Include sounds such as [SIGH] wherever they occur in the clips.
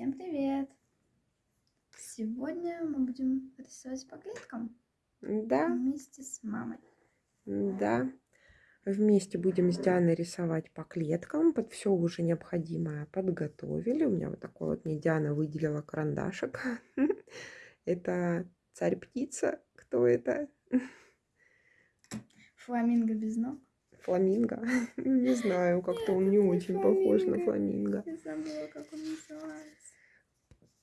Всем привет! Сегодня мы будем рисовать по клеткам Да, вместе с мамой. да. Вместе будем с Дианой рисовать по клеткам. Под все уже необходимое подготовили. У меня вот такой вот мне Диана выделила карандашик. [LAUGHS] Это царь-птица. Кто это? Фламинго без ног. Фламинго. [LAUGHS] Не знаю, как-то он не очень похож на фламинго. фламинго. Я забыла, как он называется.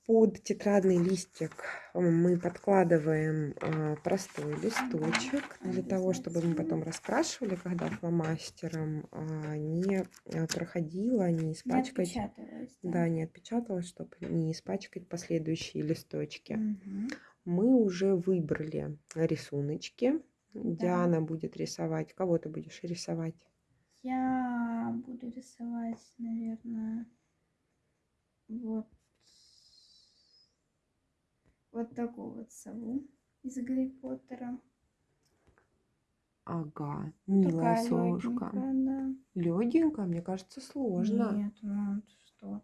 Под тетрадный листик э, мы подкладываем а, простой листочек для того, чтобы мы потом раскрашивали, когда фломастером а, не а, проходило, не Не испачкать. отпечаталось, Да, не отпечаталось, чтобы не испачкать последующие листочки. Мгм. Мы уже выбрали рисуночки. Диана будет рисовать. Кого ты будешь рисовать? Я буду рисовать, наверное, вот вот такую вот сову из Гарри Поттера. Ага, милая Такая совушка. легенькая, да. Легенькая, мне кажется, сложно. Нет, ну что?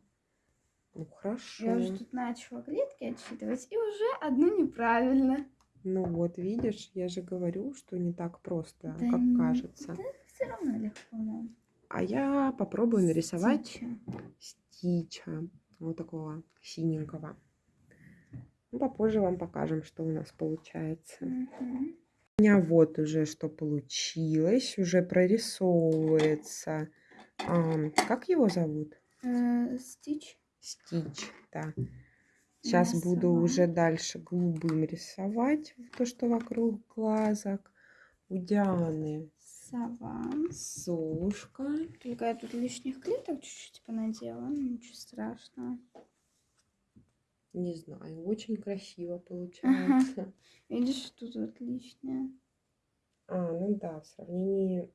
Ну хорошо. Я уже тут начала клетки отсчитывать, и уже одну неправильно. Ну вот, видишь, я же говорю, что не так просто, Да как не- кажется. Все равно легко нам. А я попробую нарисовать Стича. стича. Вот такого синенького. Ну, попозже вам покажем, что у нас получается. Мгм. У меня вот уже что получилось, уже прорисовывается. Ам, как его зовут? Э, Стич. Стич, да. Сейчас меня буду сова. уже дальше голубым рисовать то, что вокруг глазок. У Дианы Сова. совушка. Только я тут лишних клеток чуть-чуть понадела, ну ничего страшного. Не знаю, очень красиво получается. Видишь, тут вот лишнее. А, ну да, в сравнении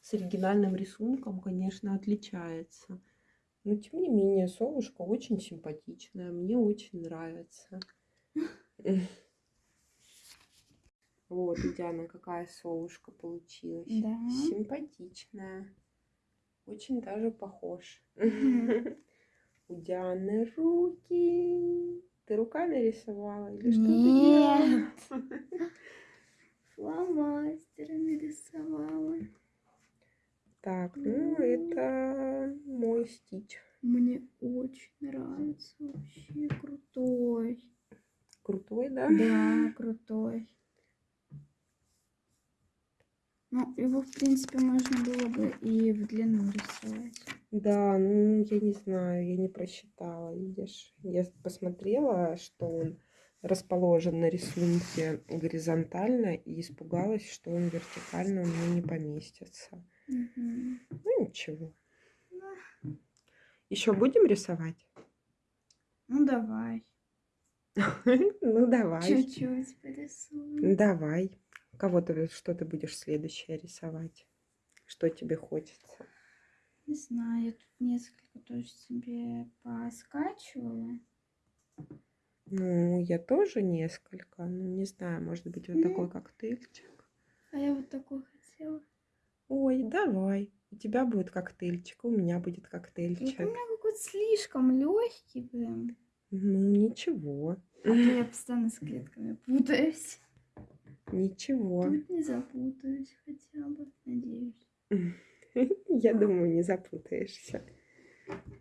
с оригинальным рисунком, конечно, отличается. Но тем не менее, совушка очень симпатичная, мне очень нравится. [LAUGHS] Вот, у Дианы какая совушка получилась. Да. Симпатичная. Очень даже похож. [LAUGHS] У Дианы руки. Ты руками рисовала или что Нет. ты делала? Фломастерами рисовала. Так, ну это мой стич. Мне очень нравится. Вообще крутой. Крутой, да? Да, крутой. Ну, его, в принципе, можно было бы и в длину рисовать. Да, ну я не знаю, я не просчитала, видишь. Я посмотрела, что он расположен на рисунке горизонтально и испугалась, что он вертикально у меня не поместится. Мгм. Ну ничего. Еще будем рисовать? Ну, давай. [LAUGHS] Ну давай. Чуть-чуть порисуем. Давай. Кого ты, что ты будешь следующее рисовать? Что тебе хочется? Не знаю, я тут несколько тоже себе поскачивала. Ну, я тоже несколько. Ну, не знаю, может быть, вот Ну. такой коктейльчик. А я вот такой хотела. Ой, давай. У тебя будет коктейльчик, у меня будет коктейльчик. у меня какой-то слишком легкий, блин. Ну, ничего. А то я постоянно с клетками путаюсь. Ничего. Тут не запутаюсь хотя бы, надеюсь. [LAUGHS] Я думаю, не запутаешься.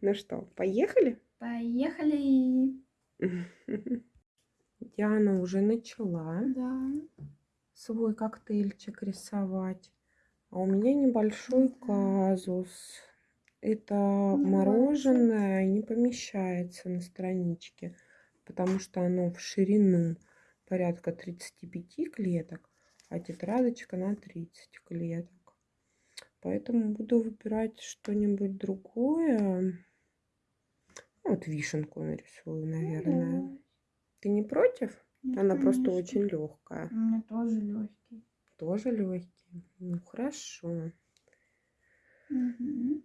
Ну что, поехали? Поехали! [LAUGHS] Диана уже начала Да. свой коктейльчик рисовать. А у меня небольшой Да. казус. Это Не мороженое не помещается на страничке, потому что оно в ширину порядка 35 клеток, а тетрадочка на 30 клеток. Поэтому буду выбирать что-нибудь другое. Вот вишенку нарисую, Ну, наверное. давай. Ты не против? Нет, Она просто конечно. очень легкая. У меня тоже легкий. Тоже легкий. Ну хорошо. Мгм.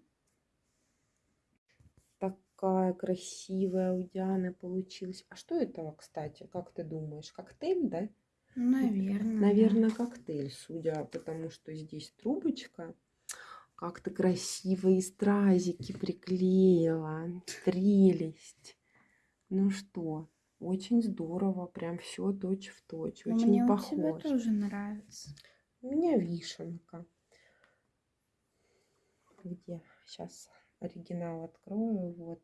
Такая красивая у Дианы получилась. А что это, кстати, как ты думаешь? Коктейль, да? Наверное. Наверное, коктейль, судя потому что здесь трубочка. Как ты красиво и стразики приклеила. Прелесть. Ну что, очень здорово. Прям все точь в точь. Но Очень мне у тебя похож. тоже нравится. У меня вишенка. Где? Сейчас оригинал открою. Вот.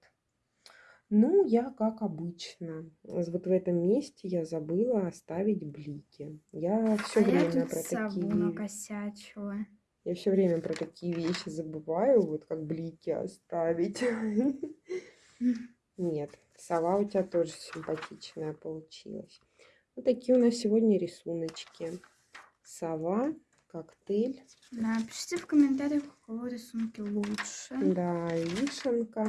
Ну, я как обычно. Вот в этом месте я забыла оставить блики. Я все а я время тут про такие... накосячила. Я все время про такие вещи забываю, вот как блики оставить. [LAUGHS] Нет, сова у тебя тоже симпатичная получилась. Вот такие у нас сегодня рисуночки. Сова, коктейль, Напишите в комментариях, у кого рисунки лучше. да, и вишенка,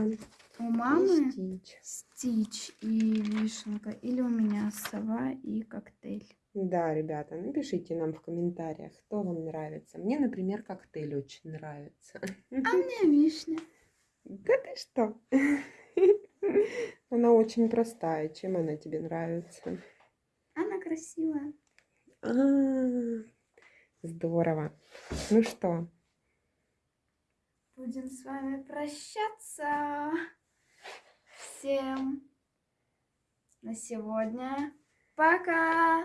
У и мамы стич. стич и вишенка. Или у меня сова и коктейль. Да, ребята, напишите нам в комментариях, кто вам нравится. Мне, например, коктейль очень нравится. А мне вишня. Да ты что? Она очень простая. Чем она тебе нравится? Она красивая. А, Здорово. Ну что, Будем с вами прощаться. Всем на сегодня. Пока!